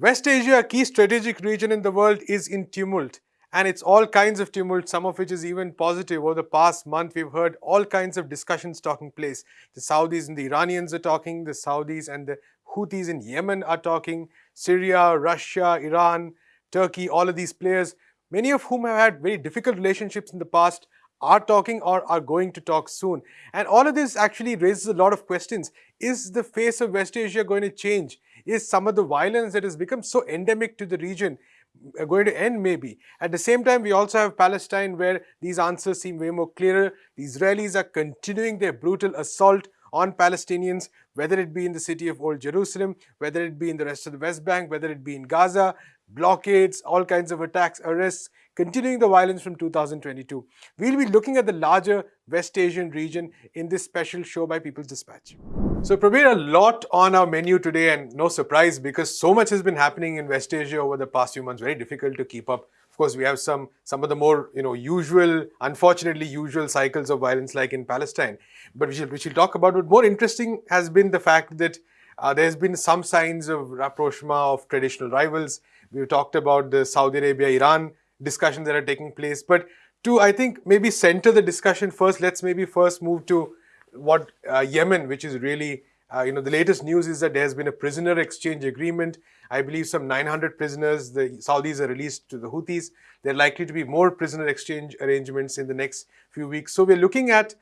West Asia, a key strategic region in the world, is in tumult. And it's all kinds of tumult, some of which is even positive. Over the past month, we've heard all kinds of discussions taking place. The Saudis and the Iranians are talking, the Saudis and the Houthis in Yemen are talking, Syria, Russia, Iran, Turkey, all of these players, many of whom have had very difficult relationships in the past, are talking or are going to talk soon. And all of this actually raises a lot of questions. Is the face of West Asia going to change? Is some of the violence that has become so endemic to the region uh, going to end maybe. At the same time, we also have Palestine where these answers seem way more clearer. The Israelis are continuing their brutal assault on Palestinians, whether it be in the city of Old Jerusalem, whether it be in the rest of the West Bank, whether it be in Gaza, blockades, all kinds of attacks, arrests, continuing the violence from 2022. We'll be looking at the larger West Asian region in this special show by People's Dispatch. So Prabir, a lot on our menu today and no surprise because so much has been happening in West Asia over the past few months, very difficult to keep up. Of course, we have some, some of the more, you know, usual, unfortunately usual cycles of violence like in Palestine. But we should, we should talk about what more interesting has been the fact that uh, there's been some signs of rapprochement of traditional rivals. We've talked about the Saudi Arabia-Iran discussions that are taking place. But to, I think, maybe center the discussion first, let's maybe first move to what uh, Yemen, which is really, uh, you know, the latest news is that there has been a prisoner exchange agreement. I believe some 900 prisoners the Saudis are released to the Houthis. There are likely to be more prisoner exchange arrangements in the next few weeks. So we're looking at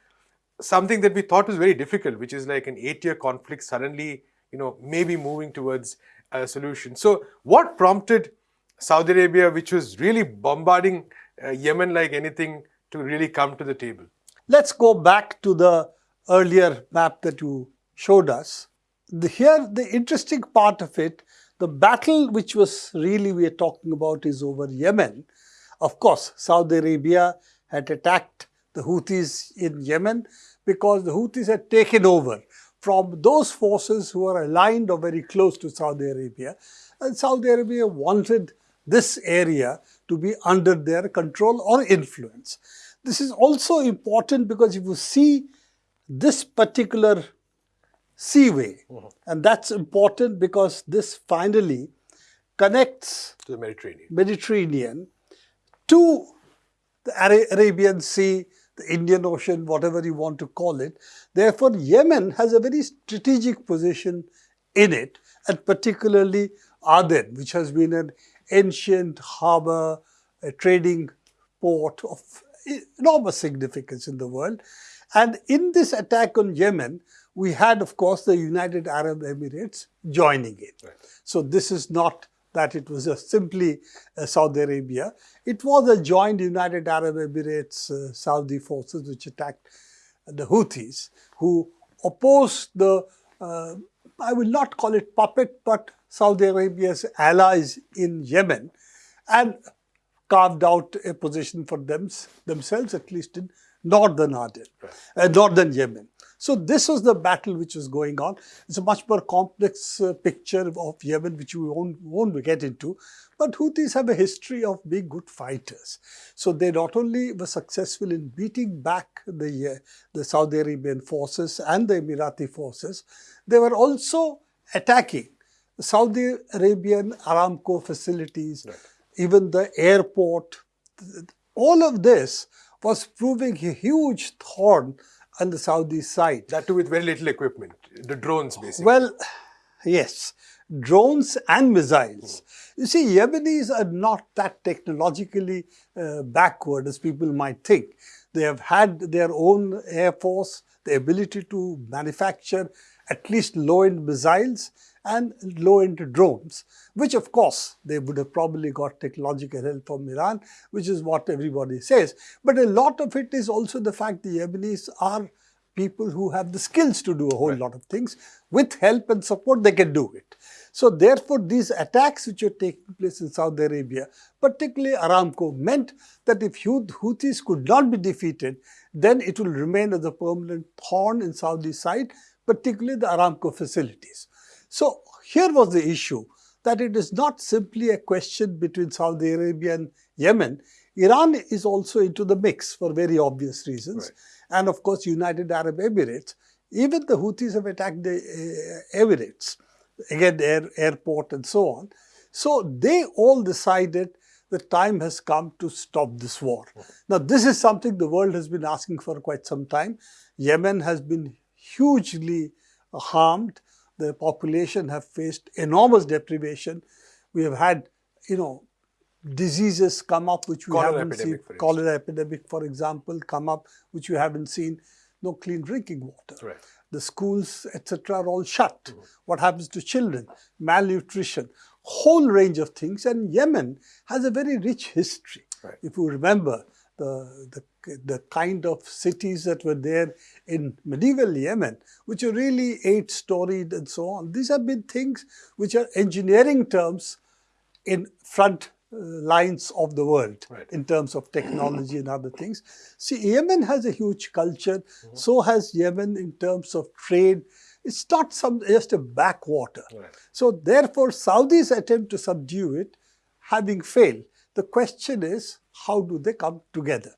something that we thought was very difficult, which is like an eight-year conflict suddenly, you know, maybe moving towards a solution. So what prompted Saudi Arabia, which was really bombarding uh, Yemen like anything, to really come to the table? Let's go back to the earlier map that you showed us. The, here, the interesting part of it, the battle which was really we are talking about is over Yemen. Of course, Saudi Arabia had attacked the Houthis in Yemen because the Houthis had taken over from those forces who are aligned or very close to Saudi Arabia. And Saudi Arabia wanted this area to be under their control or influence. This is also important because if you see this particular seaway, mm -hmm. and that's important because this finally connects to the Mediterranean, Mediterranean to the Arabian Sea, the Indian Ocean, whatever you want to call it. Therefore, Yemen has a very strategic position in it, and particularly Aden, which has been an ancient harbor, a trading port of enormous significance in the world. And in this attack on Yemen, we had, of course, the United Arab Emirates joining it. Right. So this is not that it was simply uh, Saudi Arabia. It was a joint United Arab Emirates uh, Saudi forces which attacked the Houthis, who opposed the, uh, I will not call it puppet, but Saudi Arabia's allies in Yemen and carved out a position for them, themselves, at least in northern Aden, right. uh, northern Yemen. So this was the battle which was going on. It's a much more complex uh, picture of Yemen, which we won't, won't get into. But Houthis have a history of being good fighters. So they not only were successful in beating back the, uh, the Saudi Arabian forces and the Emirati forces, they were also attacking Saudi Arabian Aramco facilities, right. even the airport, all of this was proving a huge thorn on the Saudi side. That too with very little equipment, the drones basically. Well, yes, drones and missiles. You see, Yemenis are not that technologically uh, backward as people might think. They have had their own air force, the ability to manufacture at least low-end missiles and low-end drones, which of course they would have probably got technological help from Iran, which is what everybody says. But a lot of it is also the fact the Yemenis are people who have the skills to do a whole right. lot of things. With help and support, they can do it. So therefore, these attacks which are taking place in Saudi Arabia, particularly Aramco, meant that if Houthis could not be defeated, then it will remain as a permanent thorn in Saudi side, particularly the Aramco facilities. So here was the issue that it is not simply a question between Saudi Arabia and Yemen. Iran is also into the mix for very obvious reasons. Right. And of course, United Arab Emirates. Even the Houthis have attacked the uh, Emirates, again, air, airport and so on. So they all decided the time has come to stop this war. Now, this is something the world has been asking for quite some time. Yemen has been hugely harmed. The population have faced enormous deprivation. We have had, you know, diseases come up which we Cholera haven't seen. Cholera epidemic, for example, come up which we haven't seen. No clean drinking water. Right. The schools, etc., are all shut. Mm-hmm. What happens to children? Malnutrition, whole range of things. And Yemen has a very rich history. Right. If you remember the, the, the kind of cities that were there in medieval Yemen, which are really eight storied and so on, these have been things which are engineering terms in front lines of the world Right. in terms of technology and other things. See, Yemen has a huge culture, Mm-hmm. so has Yemen in terms of trade. It's not some just a backwater. Right. So therefore, Saudis attempt to subdue it, having failed. The question is, how do they come together?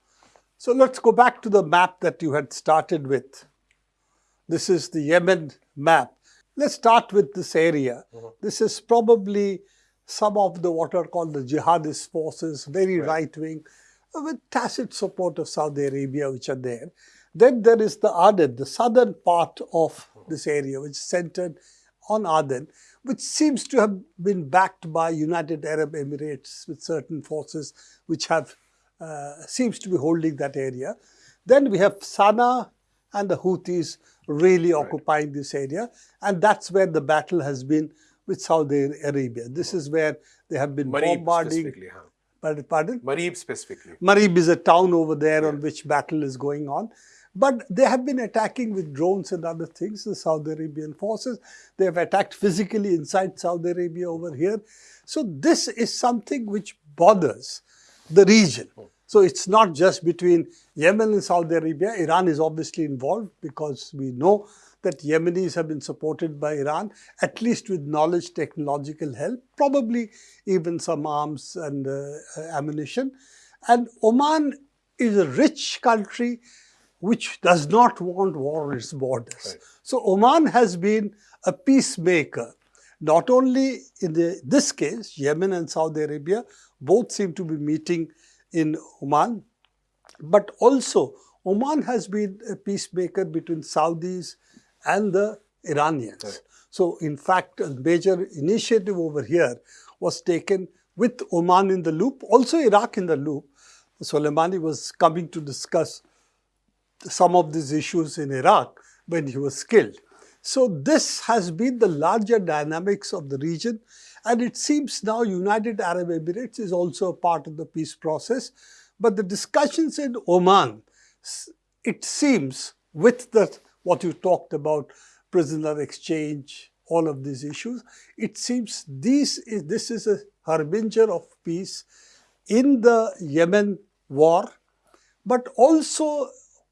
So let's go back to the map that you had started with. This is the Yemen map. Let's start with this area. This is probably some of the what are called the jihadist forces, very right wing, with tacit support of Saudi Arabia, which are there. Then there is the Aden, the southern part of this area, which is centered on Aden, which seems to have been backed by United Arab Emirates with certain forces which have uh, seems to be holding that area. Then we have Sana'a and the Houthis really occupying this area, and that's where the battle has been with Saudi Arabia. This is where they have been Marib bombarding. specifically, huh? Pardon? pardon? Marib specifically. Marib is a town over there on which battle is going on. But they have been attacking with drones and other things, the Saudi Arabian forces. They have attacked physically inside Saudi Arabia over here. So this is something which bothers the region. Hmm. So it's not just between Yemen and Saudi Arabia. Iran is obviously involved because we know that Yemenis have been supported by Iran, at least with knowledge, technological help, probably even some arms and uh, ammunition. And Oman is a rich country which does not want war on its borders. Right. So Oman has been a peacemaker, not only in the, this case, Yemen and Saudi Arabia, both seem to be meeting in Oman, but also Oman has been a peacemaker between Saudis and the Iranians. Right. So in fact, a major initiative over here was taken with Oman in the loop, also Iraq in the loop. Soleimani was coming to discuss some of these issues in Iraq when he was killed. So this has been the larger dynamics of the region and it seems now United Arab Emirates is also a part of the peace process. But the discussions in Oman, it seems with the what you talked about, prisoner exchange, all of these issues, it seems these is, this is a harbinger of peace in the Yemen war, but also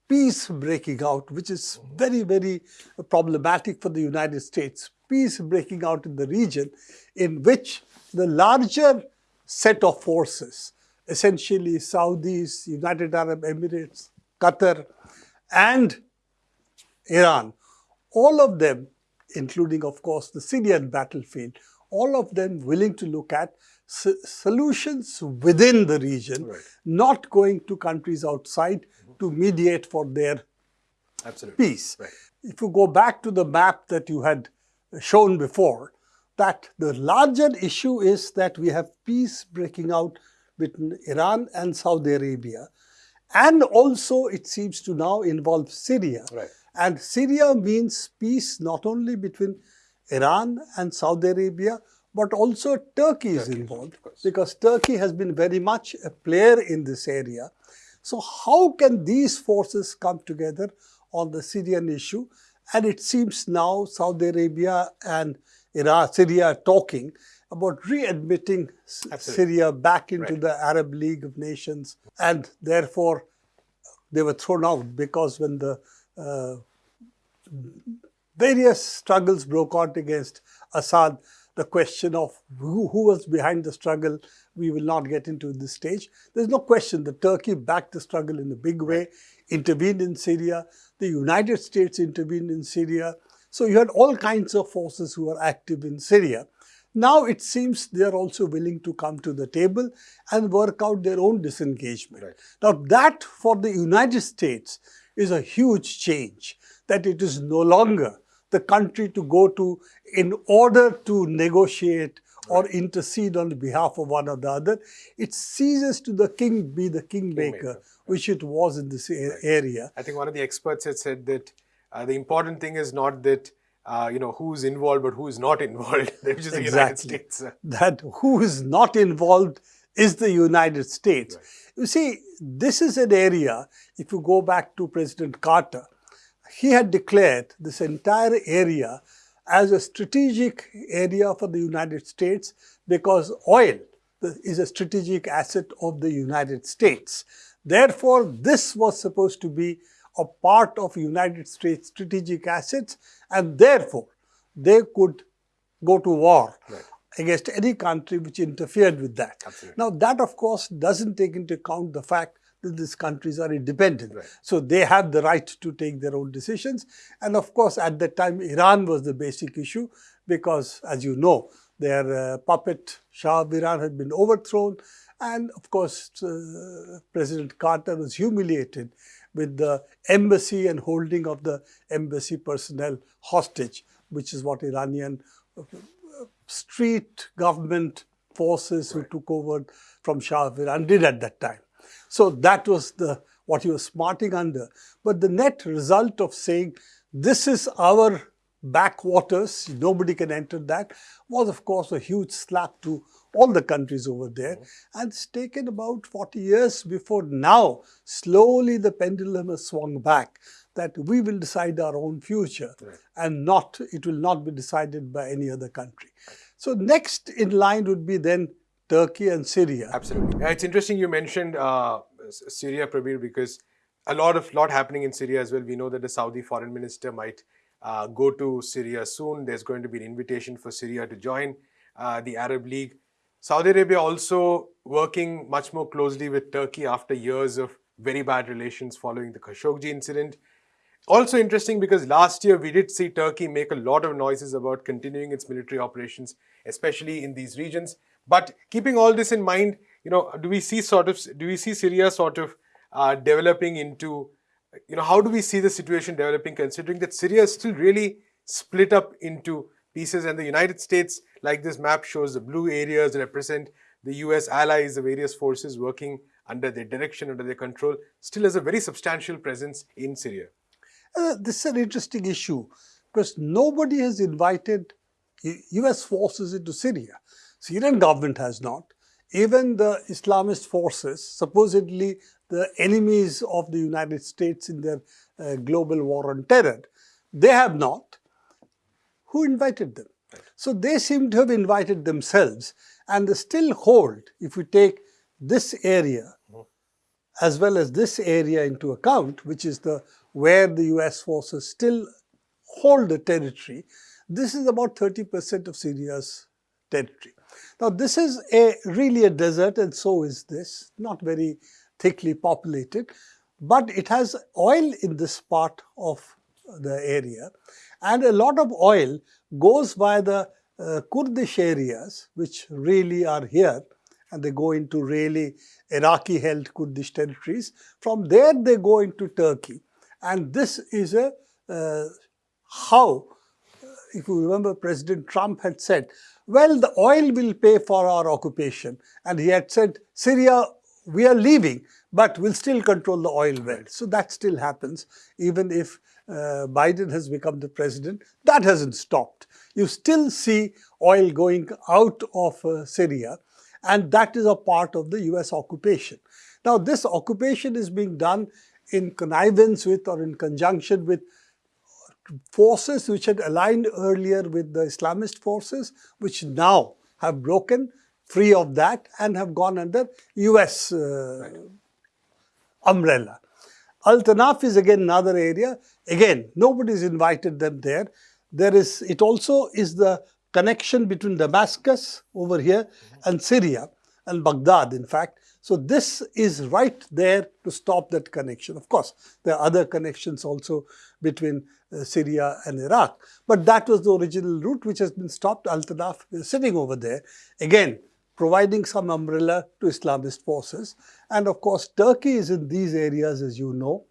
peace breaking out, which is very, very problematic for the United States. Peace breaking out in the region in which the larger set of forces, essentially Saudis, United Arab Emirates, Qatar, and Iran, all of them, including, of course, the Syrian battlefield, all of them willing to look at solutions within the region, Right. not going to countries outside to mediate for their Absolutely. peace. Right. If you go back to the map that you had shown before, that the larger issue is that we have peace breaking out between Iran and Saudi Arabia. And also, it seems to now involve Syria. Right. And Syria means peace not only between Iran and Saudi Arabia, but also Turkey is Turkey, involved because Turkey has been very much a player in this area. So, how can these forces come together on the Syrian issue? And it seems now Saudi Arabia and Iraq, Syria are talking about readmitting Absolutely. Syria back into Right. the Arab League of Nations, and therefore they were thrown out because when the uh, various struggles broke out against Assad. The question of who, who was behind the struggle, we will not get into this stage. There's no question that Turkey backed the struggle in a big way, intervened in Syria. The United States intervened in Syria. So you had all kinds of forces who were active in Syria. Now it seems they are also willing to come to the table and work out their own disengagement. Right. Now that for the United States is a huge change, that it is no longer the country to go to in order to negotiate or intercede on behalf of one or the other. It ceases to the king be the kingmaker, Kingmaker, which it was in this a- area. I think one of the experts had said that uh, the important thing is not that uh, you know who's involved, but who is not involved, which is the United States. that who is not involved is the United States. You see, this is an area, if you go back to President Carter, he had declared this entire area as a strategic area for the United States because oil is a strategic asset of the United States. Therefore, this was supposed to be a part of United States strategic assets and therefore they could go to war Right. against any country which interfered with that. Absolutely. Now that of course doesn't take into account the fact that these countries are independent. Right. So they have the right to take their own decisions. And of course at that time Iran was the basic issue because as you know their uh, puppet Shah of Iran had been overthrown and of course uh, President Carter was humiliated with the embassy and holding of the embassy personnel hostage, which is what Iranian uh, street government forces who took over from Shah of Iran did at that time. So that was the what he was smarting under. But the net result of saying this is our backwaters, nobody can enter that, was of course a huge slap to all the countries over there. Mm-hmm. And it's taken about 40 years before now, slowly the pendulum has swung back that we will decide our own future and not, it will not be decided by any other country. So next in line would be then Turkey and Syria. Absolutely. It's interesting you mentioned uh, Syria, Prabir, because a lot of lot happening in Syria as well. We know that the Saudi foreign minister might uh, go to Syria soon. There's going to be an invitation for Syria to join uh, the Arab League. Saudi Arabia also working much more closely with Turkey after years of very bad relations following the Khashoggi incident. Also interesting because last year we did see Turkey make a lot of noises about continuing its military operations, especially in these regions. But keeping all this in mind, you know, do we see sort of do we see Syria sort of uh, developing into, you know, how do we see the situation developing considering that Syria is still really split up into pieces and the United States, like this map shows, the blue areas represent the US allies, the various forces working under their direction, under their control, still has a very substantial presence in Syria. Uh, this is an interesting issue because nobody has invited U- US forces into Syria. Syrian government has not. Even the Islamist forces, supposedly the enemies of the United States in their uh, global war on terror, they have not. Who invited them? So they seem to have invited themselves and they still hold, if we take this area as well as this area into account, which is the where the US forces still hold the territory, this is about 30% of Syria's territory. Now this is a really a desert and so is this, not very thickly populated, but it has oil in this part of the area and a lot of oil goes by the uh, Kurdish areas which really are here and they go into really Iraqi held Kurdish territories. From there they go into Turkey and this is a uh, how if you remember President Trump had said well the oil will pay for our occupation and he had said Syria we are leaving but we'll still control the oil well. So that still happens even if uh, Biden has become the president. That hasn't stopped. You still see oil going out of uh, Syria and that is a part of the US occupation. Now this occupation is being done in connivance with or in conjunction with forces which had aligned earlier with the Islamist forces which now have broken free of that and have gone under US uh, umbrella. Al Tanaf is again another area. Again, nobody's invited them there. There is, it also is the connection between Damascus over here and Syria. and Baghdad, in fact. So this is right there to stop that connection. Of course, there are other connections also between uh, Syria and Iraq. But that was the original route which has been stopped. Al-Tanaf is sitting over there. Again, providing some umbrella to Islamist forces. And of course, Turkey is in these areas, as you know.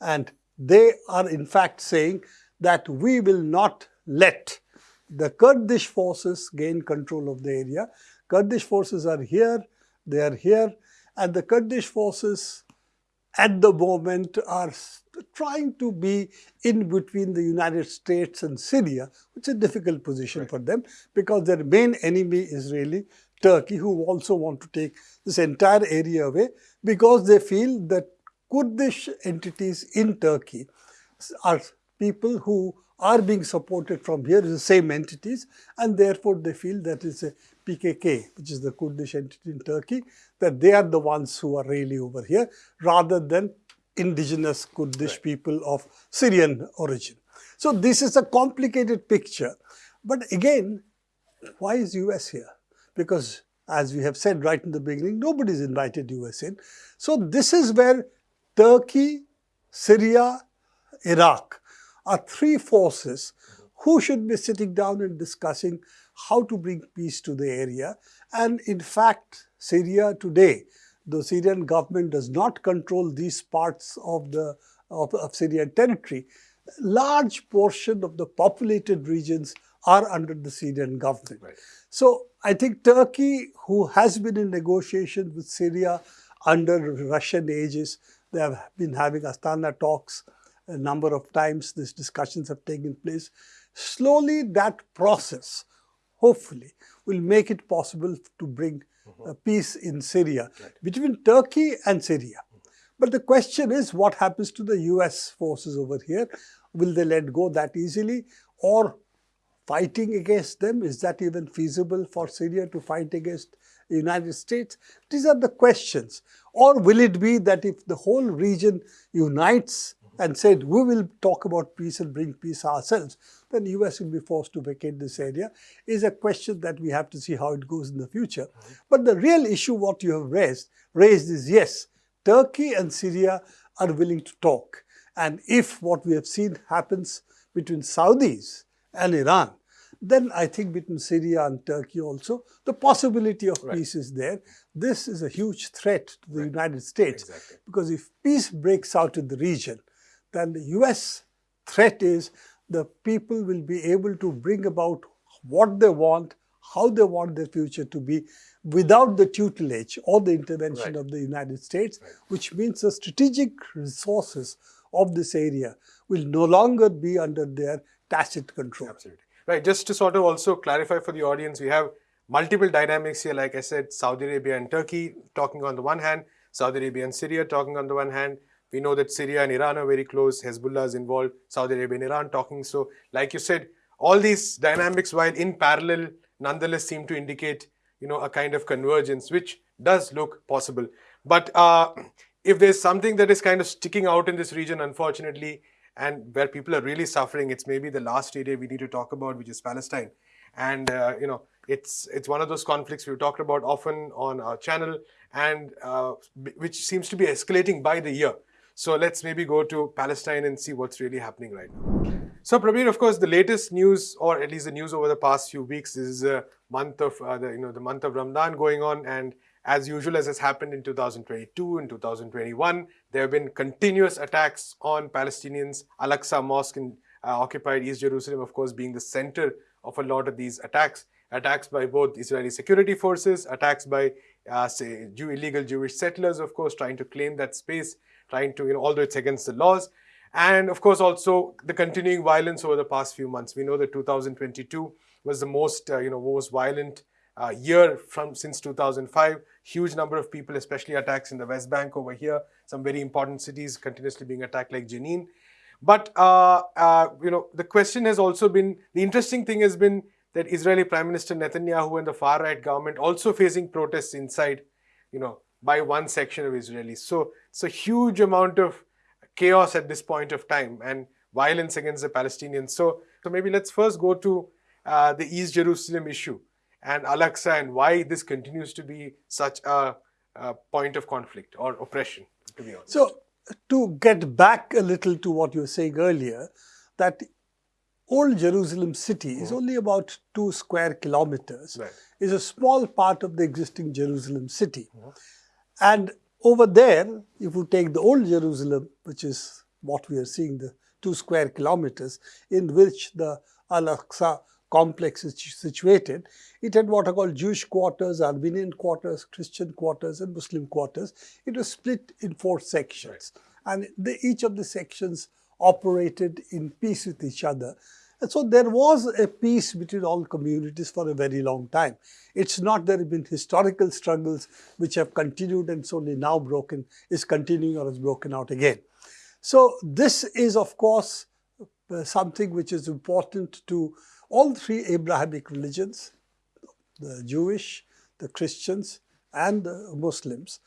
And they are in fact saying that we will not let the Kurdish forces gain control of the area. Kurdish forces are here, they are here, and the Kurdish forces at the moment are trying to be in between the United States and Syria, which is a difficult position right. for them because their main enemy is really Turkey, who also want to take this entire area away because they feel that Kurdish entities in Turkey are people who are being supported from here, the same entities, and therefore they feel that it's a PKK, which is the Kurdish entity in Turkey, that they are the ones who are really over here, rather than indigenous Kurdish right. people of Syrian origin. So this is a complicated picture. But again, why is US here? Because as we have said right in the beginning, nobody's invited US in. So this is where Turkey, Syria, Iraq are three forces who should be sitting down and discussing how to bring peace to the area. And in fact, Syria today, the Syrian government does not control these parts of the of, of Syrian territory. Large portion of the populated regions are under the Syrian government. Right. So I think Turkey, who has been in negotiation with Syria under Russian ages, they have been having Astana talks a number of times. These discussions have taken place. Slowly that process, hopefully, will make it possible to bring uh, peace in Syria right. between Turkey and Syria. But the question is what happens to the US forces over here? Will they let go that easily or fighting against them? Is that even feasible for Syria to fight against the United States? These are the questions. Or will it be that if the whole region unites and said, we will talk about peace and bring peace ourselves, then the US will be forced to vacate this area, is a question that we have to see how it goes in the future. Mm -hmm. But the real issue, what you have raised, raised is yes, Turkey and Syria are willing to talk. And if what we have seen happens between Saudis and Iran, then I think between Syria and Turkey also, the possibility of right. peace is there. This is a huge threat to the right. United States exactly. because if peace breaks out in the region, then the US threat is the people will be able to bring about what they want, how they want their future to be without the tutelage or the intervention right. of the United States, right. which means the strategic resources of this area will no longer be under their tacit control. Absolutely. Right, just to sort of also clarify for the audience, we have multiple dynamics here, like I said, Saudi Arabia and Turkey talking on the one hand, Saudi Arabia and Syria talking on the one hand, we know that Syria and Iran are very close. Hezbollah is involved. Saudi Arabia and Iran talking. So, like you said, all these dynamics, while in parallel, nonetheless seem to indicate, you know, a kind of convergence, which does look possible. But uh, if there's something that is kind of sticking out in this region, unfortunately, and where people are really suffering, it's maybe the last area we need to talk about, which is Palestine. And, uh, you know, it's, it's one of those conflicts we've talked about often on our channel and uh, which seems to be escalating by the year. So let's maybe go to Palestine and see what's really happening right now. So Prabir, of course, the latest news, or at least the news over the past few weeks, is a month of uh, the you know the month of Ramadan going on, and as usual, as has happened in 2022 and 2021, there have been continuous attacks on Palestinians. Al-Aqsa Mosque in uh, occupied East Jerusalem, of course, being the center of a lot of these attacks. Attacks by both Israeli security forces, attacks by uh, say illegal Jewish settlers, of course, trying to claim that space trying to, you know, although it's against the laws. And of course, also the continuing violence over the past few months. We know that 2022 was the most, uh, you know, most violent uh, year from since 2005. Huge number of people, especially attacks in the West Bank over here. Some very important cities continuously being attacked like Jenin. But, uh, uh, you know, the question has also been, the interesting thing has been that Israeli Prime Minister Netanyahu and the far-right government also facing protests inside, you know, by one section of Israelis. So it's a huge amount of chaos at this point of time and violence against the Palestinians. So, so maybe let's first go to uh, the East Jerusalem issue. and Al-Aqsa and why this continues to be such a, a point of conflict or oppression, to be honest. So, to get back a little to what you were saying earlier, that old Jerusalem city is only about two square kilometers, Right. is a small part of the existing Jerusalem city. And over there, if you take the old Jerusalem, which is what we are seeing, the two square kilometers in which the Al-Aqsa complex is situated, it had what are called Jewish quarters, Armenian quarters, Christian quarters, and Muslim quarters. It was split in four sections. And the, each of the sections operated in peace with each other. And so there was a peace between all communities for a very long time. It's not there have been historical struggles which have continued and it's only now broken, is continuing or is broken out again. So this is of course uh, something which is important to all three Abrahamic religions, the Jewish, the Christians and the Muslims,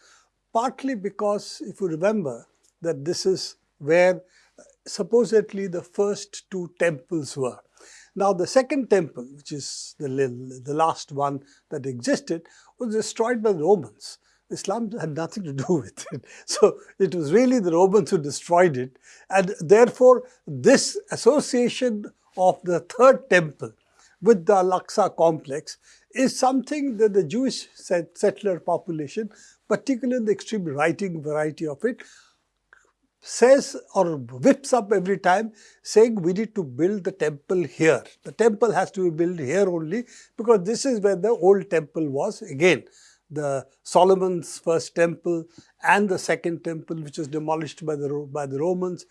partly because if you remember that this is where supposedly the first two temples were. Now the second temple, which is the, the last one that existed, was destroyed by the Romans. Islam had nothing to do with it. So it was really the Romans who destroyed it. And therefore, this association of the third temple with the Al-Aqsa complex is something that the Jewish settler population, particularly the extreme right-wing variety of it, says or whips up every time saying we need to build the temple here. The temple has to be built here only because this is where the old temple was. Again, the Solomon's first temple and the second temple which was demolished by the, by the Romans.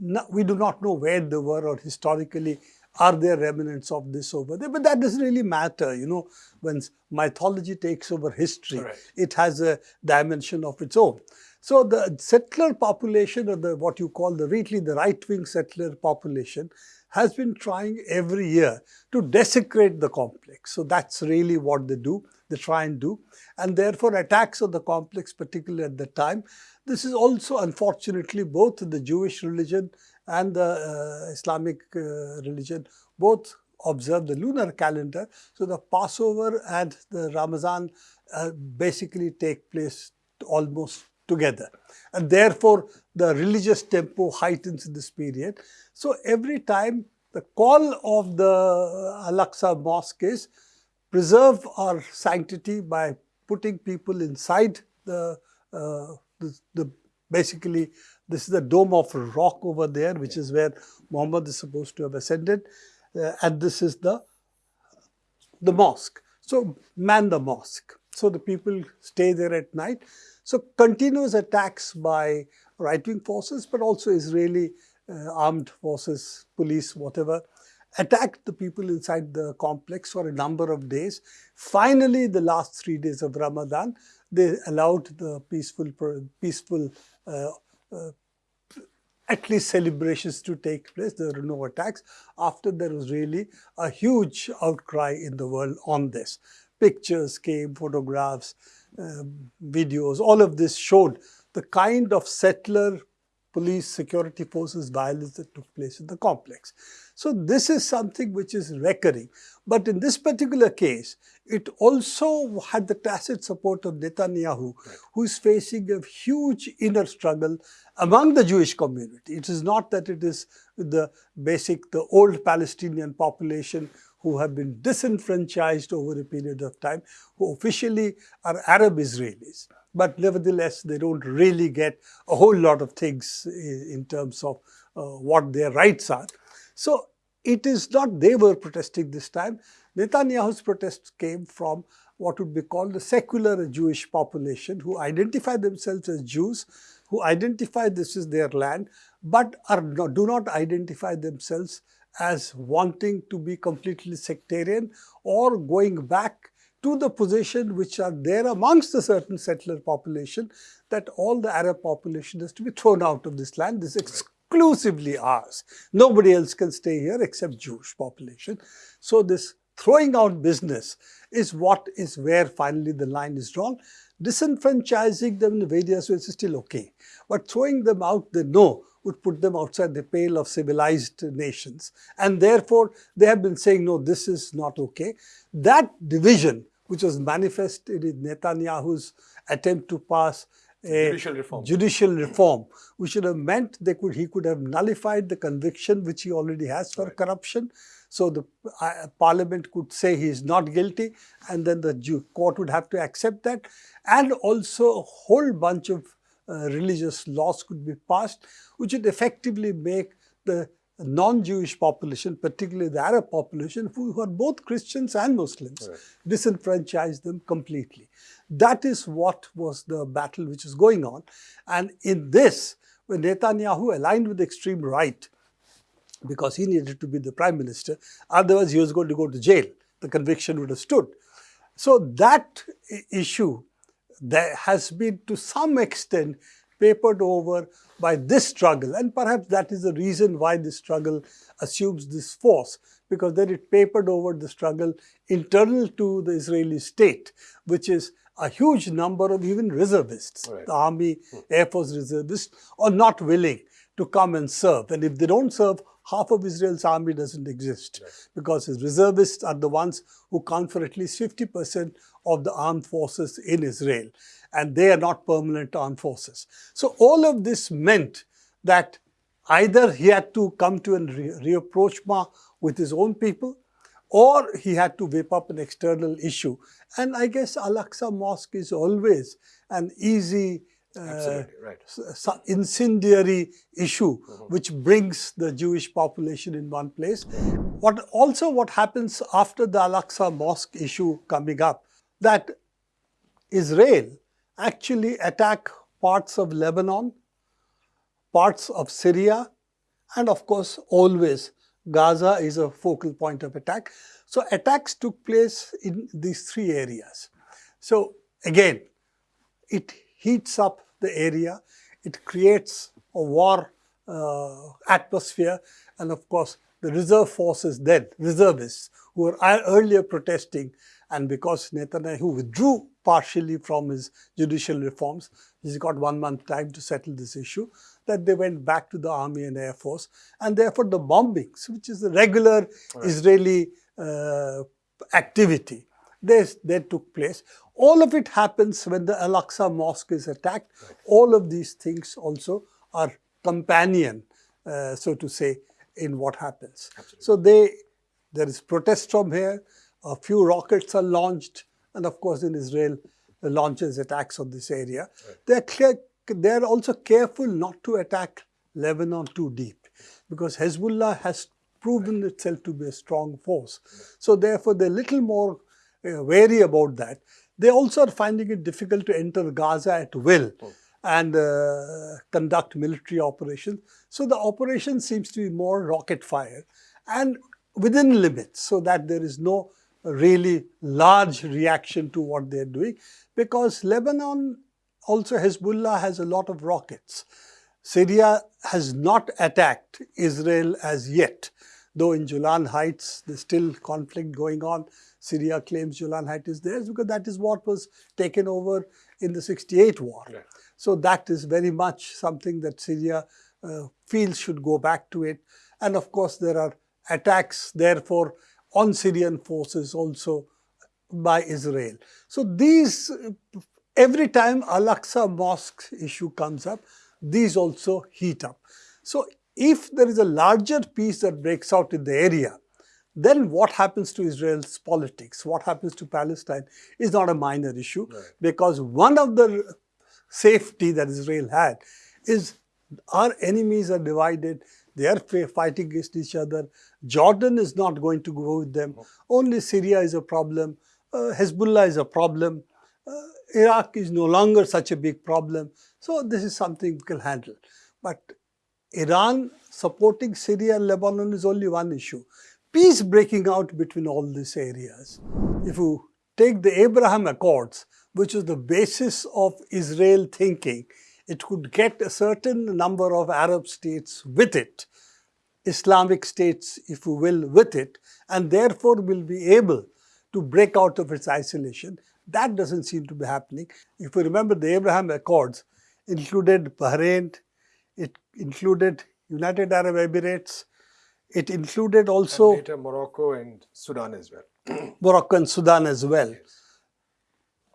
No, we do not know where they were or historically are there remnants of this over there? But that doesn't really matter, you know, when mythology takes over history, right. it has a dimension of its own. So the settler population or the what you call the really the right-wing settler population has been trying every year to desecrate the complex. So that's really what they do, they try and do. And therefore attacks on the complex, particularly at the time, this is also unfortunately both the Jewish religion and the uh, Islamic uh, religion both observe the lunar calendar. So the Passover and the Ramadan uh, basically take place almost together. And therefore, the religious tempo heightens in this period. So every time the call of the Al-Aqsa Mosque is preserve our sanctity by putting people inside the, uh, the, the, basically this is the dome of rock over there which is where Muhammad is supposed to have ascended uh, and this is the the mosque. So man the mosque. So the people stay there at night. So continuous attacks by right-wing forces, but also Israeli uh, armed forces, police, whatever, attacked the people inside the complex for a number of days. Finally, the last three days of Ramadan, they allowed the peaceful, peaceful uh, uh, at least celebrations to take place. There were no attacks. After there was really a huge outcry in the world on this. Pictures came, photographs, um, videos, all of this showed the kind of settler police security forces violence that took place in the complex. So this is something which is recurring. But in this particular case, it also had the tacit support of Netanyahu, right. who is facing a huge inner struggle among the Jewish community. It is not that it is the basic, the old Palestinian population who have been disenfranchised over a period of time, who officially are Arab Israelis. But nevertheless, they don't really get a whole lot of things in terms of uh, what their rights are. So it is not they were protesting this time. Netanyahu's protests came from what would be called the secular Jewish population who identify themselves as Jews, who identify this is their land, but are not, do not identify themselves as wanting to be completely sectarian or going back to the position which are there amongst a certain settler population that all the Arab population has to be thrown out of this land. This is exclusively ours. Nobody else can stay here except Jewish population. So this throwing out business is what is where finally the line is drawn. Disenfranchising them in various ways is still okay. But throwing them out, they know would put them outside the pale of civilized nations. And therefore, they have been saying, no, this is not okay. That division, which was manifested in Netanyahu's attempt to pass a Judicial reform. judicial reform, which would have meant they could he could have nullified the conviction which he already has for Right. corruption. So the uh, parliament could say he is not guilty, and then the Jew court would have to accept that, and also a whole bunch of uh, religious laws could be passed, which would effectively make the non-Jewish population, particularly the Arab population, who, are both Christians and Muslims, Right. disenfranchise them completely. That is what was the battle which is going on. And in this, when Netanyahu aligned with the extreme right, because he needed to be the prime minister, otherwise he was going to go to jail. The conviction would have stood. So that issue that has been to some extent papered over by this struggle and perhaps that is the reason why this struggle assumes this force because then it papered over the struggle internal to the Israeli state which is a huge number of even reservists, Right. the army, air force reservists are not willing to come and serve. And if they don't serve half of Israel's army doesn't exist because his reservists are the ones who count for at least 50% of the armed forces in Israel and they are not permanent armed forces. So all of this meant that either he had to come to a re- rapprochement with his own people or he had to whip up an external issue. And I guess Al-Aqsa Mosque is always an easy uh, right. incendiary issue which brings the Jewish population in one place. What also what happens after the Al-Aqsa Mosque issue coming up, that Israel actually attack parts of Lebanon, parts of Syria, and of course always Gaza is a focal point of attack. So attacks took place in these three areas. So again, it heats up the area, it creates a war uh, atmosphere, and of course, the reserve forces then, reservists, who were earlier protesting, and because Netanyahu withdrew partially from his judicial reforms, he's got one month time to settle this issue, that they went back to the army and air force, and therefore the bombings, which is the regular Israeli uh, activity, they, they took place. All of it happens when the Al-Aqsa Mosque is attacked. All of these things also are companion, uh, so to say, in what happens. So they, there is protest from here, a few rockets are launched, and of course in Israel launches attacks on this area. They are clear, they are also careful not to attack Lebanon too deep because Hezbollah has proven itself to be a strong force. So therefore they're a little more uh, wary about that. They also are finding it difficult to enter Gaza at will and uh, conduct military operations. So the operation seems to be more rocket fire and within limits so that there is no really large reaction to what they're doing because Lebanon also Hezbollah has a lot of rockets. Syria has not attacked Israel as yet, though in Golan Heights there's still conflict going on. Syria claims Golan Heights is theirs because that is what was taken over in the 68 war. Right. So that is very much something that Syria uh, feels should go back to it. And of course, there are attacks, therefore, on Syrian forces also by Israel. So these, every time Al-Aqsa Mosque issue comes up, these also heat up. So if there is a larger peace that breaks out in the area, then what happens to Israel's politics, what happens to Palestine is not a minor issue because one of the safety that Israel had is our enemies are divided, they are fighting against each other. Jordan is not going to go with them. Only Syria is a problem. Uh, Hezbollah is a problem. Uh, Iraq is no longer such a big problem. So this is something we can handle. But Iran supporting Syria and Lebanon is only one issue. Peace breaking out between all these areas. If you take the Abraham Accords, which is the basis of Israel thinking, it could get a certain number of Arab states with it, Islamic states, if you will, with it, and therefore will be able to break out of its isolation. That doesn't seem to be happening. If you remember, the Abraham Accords included Bahrain, It included United Arab Emirates. It included also and later Morocco and Sudan as well. Morocco and Sudan as well.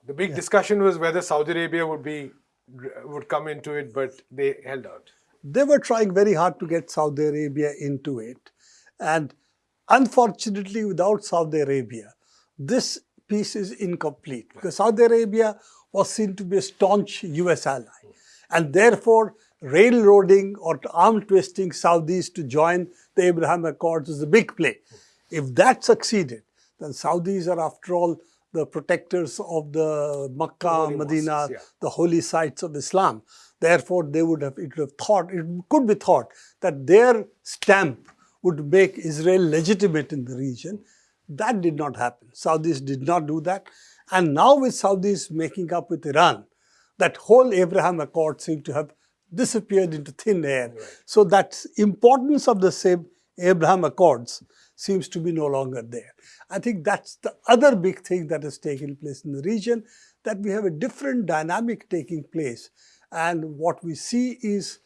The big discussion was whether Saudi Arabia would be would come into it, but they held out. They were trying very hard to get Saudi Arabia into it. And unfortunately, without Saudi Arabia, this peace is incomplete because Saudi Arabia was seen to be a staunch US ally. And therefore, railroading or arm twisting Saudis to join the Abraham Accords is a big play. If that succeeded, then Saudis are after all the protectors of the Makkah, Holy Medina, mosques, yeah. the holy sites of Islam. Therefore, they would have, it would have thought, it could be thought that their stamp would make Israel legitimate in the region. That did not happen. Saudis did not do that. And now with Saudis making up with Iran, that whole Abraham Accord seemed to have disappeared into thin air. So that importance of the same Abraham Accords seems to be no longer there. I think that's the other big thing that has taken place in the region, that we have a different dynamic taking place. And what we see is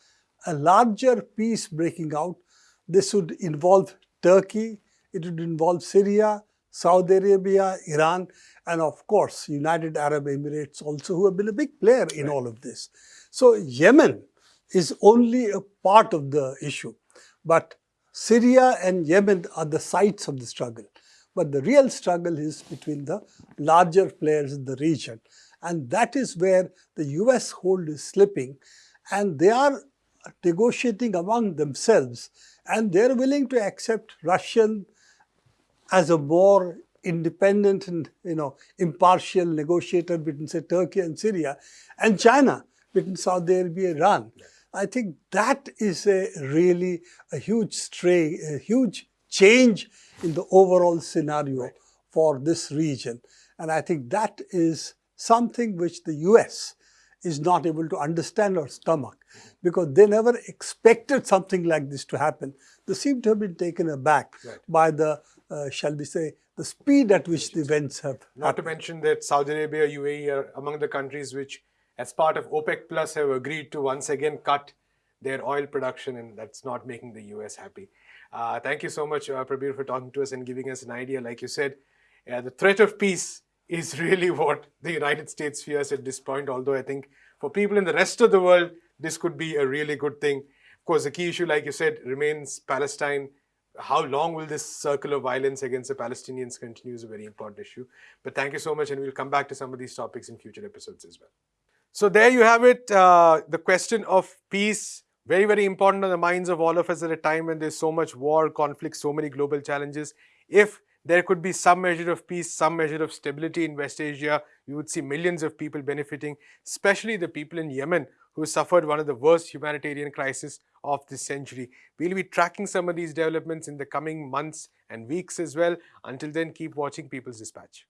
a larger peace breaking out. This would involve Turkey, it would involve Syria, Saudi Arabia, Iran, and of course, United Arab Emirates also, who have been a big player in all of this. So Yemen is only a part of the issue. But Syria and Yemen are the sites of the struggle. But the real struggle is between the larger players in the region. And that is where the US hold is slipping. And they are negotiating among themselves. And they're willing to accept Russian as a more independent and you know impartial negotiator between say Turkey and Syria and China between Saudi Arabia and Iran. I think that is a really a huge stray, a huge change in the overall scenario Right. for this region. And I think that is something which the US is not able to understand or stomach because they never expected something like this to happen. They seem to have been taken aback Right. by the, uh, shall we say, the speed at which the events have Not to mention that Saudi Arabia, UAE are among the countries which, as part of OPEC Plus, have agreed to once again cut their oil production, and that's not making the US happy. Uh, thank you so much, uh, Prabir, for talking to us and giving us an idea. Like you said, uh, the threat of peace is really what the United States fears at this point. Although I think for people in the rest of the world, this could be a really good thing. Of course, the key issue, like you said, remains Palestine. How long will this circle of violence against the Palestinians continue is a very important issue. But thank you so much, and we'll come back to some of these topics in future episodes as well. So there you have it. Uh, the question of peace, very, very important on the minds of all of us at a time when there's so much war, conflict, so many global challenges. If there could be some measure of peace, some measure of stability in West Asia, we would see millions of people benefiting, especially the people in Yemen who suffered one of the worst humanitarian crises of this century. We'll be tracking some of these developments in the coming months and weeks as well. Until then, keep watching People's Dispatch.